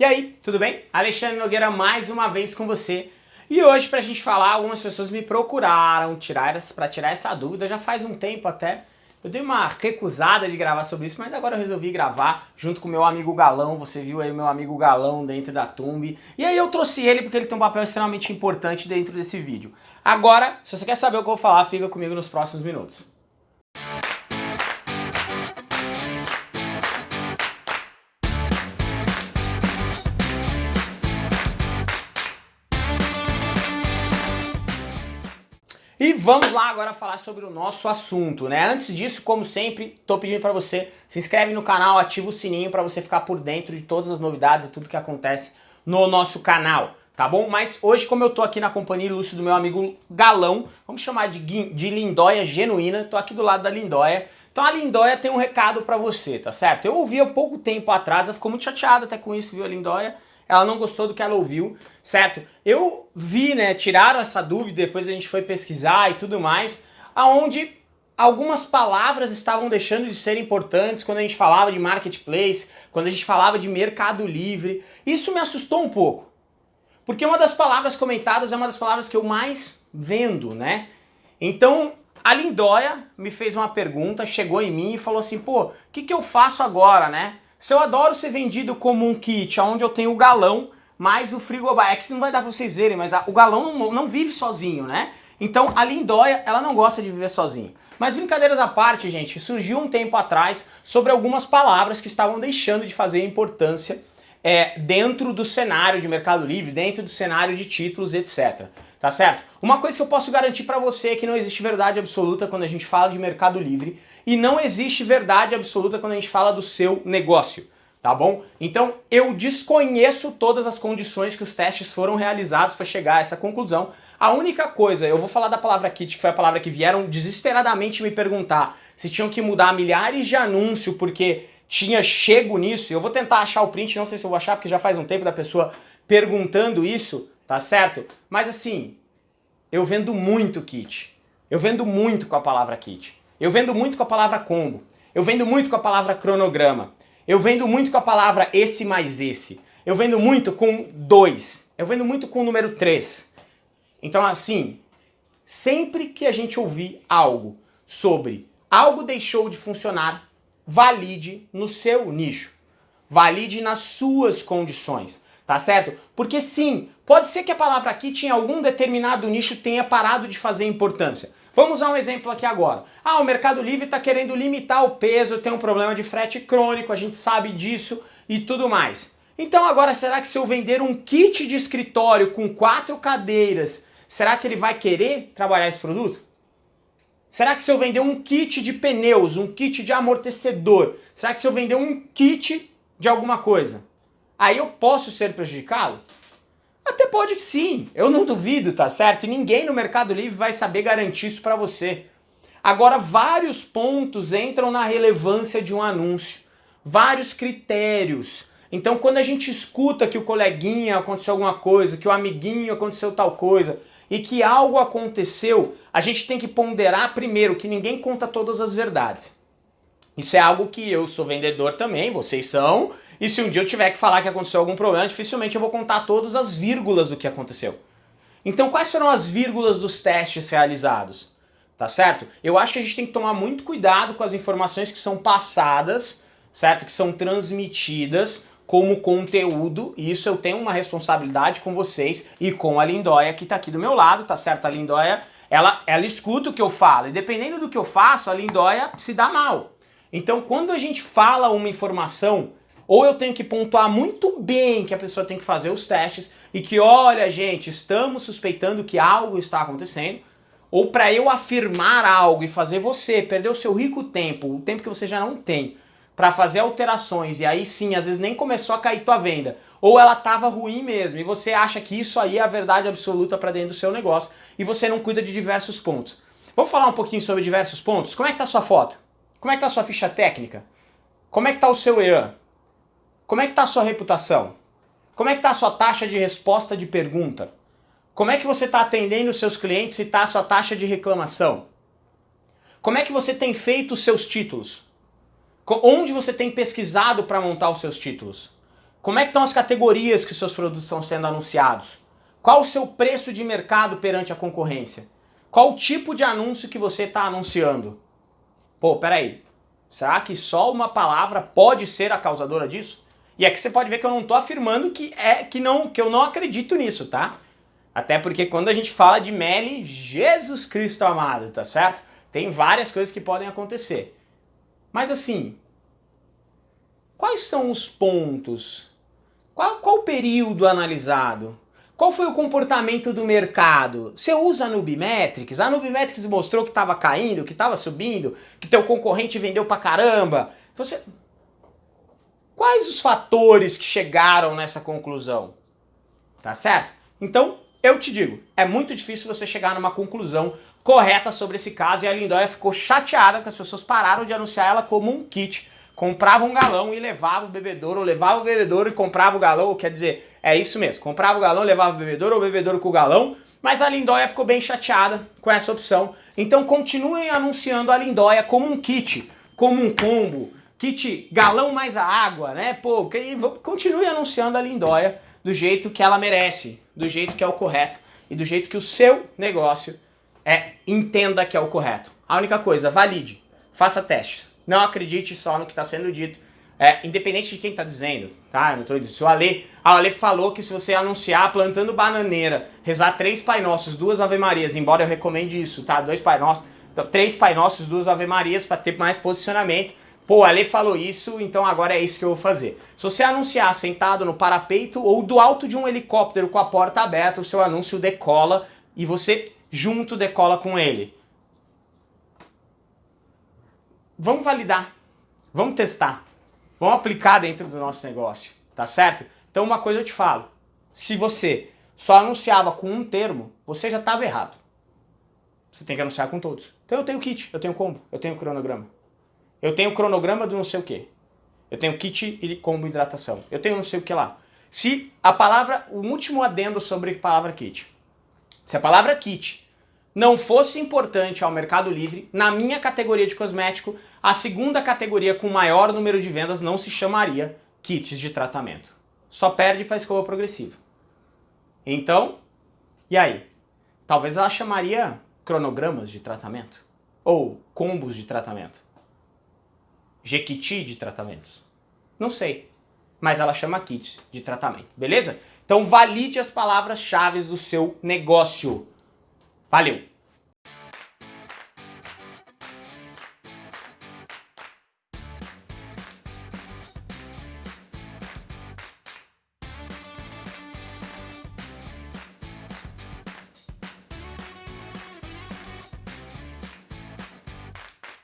E aí, tudo bem? Alexandre Nogueira mais uma vez com você. E hoje pra gente falar, algumas pessoas me procuraram tirar para tirar essa dúvida, já faz um tempo até. Eu dei uma recusada de gravar sobre isso, mas agora eu resolvi gravar junto com meu amigo Galão, você viu aí meu amigo Galão dentro da Tumbi. E aí eu trouxe ele porque ele tem um papel extremamente importante dentro desse vídeo. Agora, se você quer saber o que eu vou falar, fica comigo nos próximos minutos. E vamos lá agora falar sobre o nosso assunto, né? Antes disso, como sempre, tô pedindo para você se inscreve no canal, ativa o sininho para você ficar por dentro de todas as novidades e tudo que acontece no nosso canal, tá bom? Mas hoje, como eu tô aqui na companhia ilustre do meu amigo Galão, vamos chamar de, de Lindóia Genuína, tô aqui do lado da Lindóia. Então a Lindóia tem um recado para você, tá certo? Eu ouvi há pouco tempo atrás, ela ficou muito chateada até com isso, viu, a Lindóia? Ela não gostou do que ela ouviu, certo? Eu vi, né, tiraram essa dúvida, depois a gente foi pesquisar e tudo mais, aonde algumas palavras estavam deixando de ser importantes quando a gente falava de marketplace, quando a gente falava de mercado livre. Isso me assustou um pouco. Porque uma das palavras comentadas é uma das palavras que eu mais vendo, né? Então, a Lindóia me fez uma pergunta, chegou em mim e falou assim, pô, o que, que eu faço agora, né? Se eu adoro ser vendido como um kit onde eu tenho o galão, mais o frigobar, é que não vai dar pra vocês verem, mas a, o galão não, não, vive sozinho, né? Então a Lindóia, ela não gosta de viver sozinho. Mas brincadeiras à parte, gente, surgiu um tempo atrás sobre algumas palavras que estavam deixando de fazer importância é, dentro do cenário de Mercado Livre, dentro do cenário de títulos, etc. Tá certo? Uma coisa que eu posso garantir para você é que não existe verdade absoluta quando a gente fala de Mercado Livre e não existe verdade absoluta quando a gente fala do seu negócio. Tá bom? Então eu desconheço todas as condições que os testes foram realizados para chegar a essa conclusão. A única coisa, eu vou falar da palavra kit, que foi a palavra que vieram desesperadamente me perguntar se tinham que mudar milhares de anúncios porque tinha chego nisso, eu vou tentar achar o print, não sei se eu vou achar, porque já faz um tempo da pessoa perguntando isso, tá certo? Mas assim, eu vendo muito kit. Eu vendo muito com a palavra kit. Eu vendo muito com a palavra combo. Eu vendo muito com a palavra cronograma. Eu vendo muito com a palavra esse mais esse. Eu vendo muito com dois. Eu vendo muito com o número 3. Então assim, sempre que a gente ouvir algo sobre algo deixou de funcionar valide no seu nicho. Valide nas suas condições, tá certo? Porque sim, pode ser que a palavra aqui tinha algum determinado nicho tenha parado de fazer importância. Vamos usar um exemplo aqui agora. Ah, o Mercado Livre está querendo limitar o peso, tem um problema de frete crônico, a gente sabe disso e tudo mais. Então agora, será que se eu vender um kit de escritório com quatro cadeiras, será que ele vai querer trabalhar esse produto? Será que se eu vender um kit de pneus, um kit de amortecedor, será que se eu vender um kit de alguma coisa, aí eu posso ser prejudicado? Até pode que sim, eu não duvido, tá certo? E ninguém no Mercado Livre vai saber garantir isso para você. Agora, vários pontos entram na relevância de um anúncio, vários critérios. Então, quando a gente escuta que o coleguinha aconteceu alguma coisa, que o amiguinho aconteceu tal coisa, e que algo aconteceu, a gente tem que ponderar primeiro que ninguém conta todas as verdades. Isso é algo que eu sou vendedor também, vocês são, e se um dia eu tiver que falar que aconteceu algum problema, dificilmente eu vou contar todas as vírgulas do que aconteceu. Então quais foram as vírgulas dos testes realizados? Tá certo? Eu acho que a gente tem que tomar muito cuidado com as informações que são passadas, certo? Que são transmitidas como conteúdo, e isso eu tenho uma responsabilidade com vocês e com a Lindóia que está aqui do meu lado, tá certo? A Lindóia, ela, ela escuta o que eu falo, e dependendo do que eu faço, a Lindóia se dá mal. Então quando a gente fala uma informação, ou eu tenho que pontuar muito bem que a pessoa tem que fazer os testes, e que olha gente, estamos suspeitando que algo está acontecendo, ou para eu afirmar algo e fazer você perder o seu rico tempo, o tempo que você já não tem, para fazer alterações e aí sim, às vezes nem começou a cair tua venda, ou ela estava ruim mesmo e você acha que isso aí é a verdade absoluta para dentro do seu negócio e você não cuida de diversos pontos. Vamos falar um pouquinho sobre diversos pontos? Como é que tá a sua foto? Como é que tá a sua ficha técnica? Como é que tá o seu EAN? Como é que tá a sua reputação? Como é que tá a sua taxa de resposta de pergunta? Como é que você está atendendo os seus clientes e está a sua taxa de reclamação? Como é que você tem feito os seus títulos? Onde você tem pesquisado para montar os seus títulos? Como é que estão as categorias que seus produtos estão sendo anunciados? Qual o seu preço de mercado perante a concorrência? Qual o tipo de anúncio que você está anunciando? Pô, peraí, será que só uma palavra pode ser a causadora disso? E que você pode ver que eu não estou afirmando que, é, que, não, que eu não acredito nisso, tá? Até porque quando a gente fala de Meli, Jesus Cristo amado, tá certo? Tem várias coisas que podem acontecer. Mas assim, quais são os pontos? Qual, qual o período analisado? Qual foi o comportamento do mercado? Você usa a Nubimetrics? A Nubimetrics mostrou que estava caindo, que estava subindo, que teu concorrente vendeu pra caramba. Você... Quais os fatores que chegaram nessa conclusão? Tá certo? Então, eu te digo, é muito difícil você chegar numa conclusão correta sobre esse caso e a Lindóia ficou chateada porque as pessoas pararam de anunciar ela como um kit. Comprava um galão e levava o bebedouro, ou levava o bebedouro e comprava o galão, quer dizer, é isso mesmo, comprava o galão, levava o bebedouro, ou o bebedouro com o galão, mas a Lindóia ficou bem chateada com essa opção. Então continuem anunciando a Lindóia como um kit, como um combo, kit galão mais a água, né? Pô, continue anunciando a Lindóia do jeito que ela merece, do jeito que é o correto e do jeito que o seu negócio é, entenda que é o correto. A única coisa, valide, faça testes. Não acredite só no que está sendo dito, é, independente de quem está dizendo, tá? Eu não tô dizendo. Se o Ale, a Ale falou que se você anunciar plantando bananeira, rezar três Pai Nossos, duas Ave Marias, embora eu recomende isso, tá? Dois Pai Nossos, então, três Pai Nossos, duas Ave Marias para ter mais posicionamento. Pô, Ale falou isso, então agora é isso que eu vou fazer. Se você anunciar sentado no parapeito ou do alto de um helicóptero com a porta aberta, o seu anúncio decola e você junto decola com ele. Vamos validar, vamos testar, vamos aplicar dentro do nosso negócio, tá certo? Então uma coisa eu te falo, se você só anunciava com um termo, você já estava errado. Você tem que anunciar com todos. Então eu tenho kit, eu tenho combo, eu tenho cronograma. Eu tenho cronograma do não sei o que. Eu tenho kit e combo hidratação. Eu tenho não sei o que lá. Se a palavra, o último adendo sobre a palavra kit. Se a palavra kit não fosse importante ao Mercado Livre, na minha categoria de cosmético, a segunda categoria com maior número de vendas não se chamaria kits de tratamento. Só perde para a escova progressiva. Então, e aí? Talvez ela chamaria cronogramas de tratamento? Ou combos de tratamento? Jequiti de tratamentos? Não sei. Mas ela chama kits de tratamento, beleza? Então valide as palavras-chave do seu negócio. Valeu!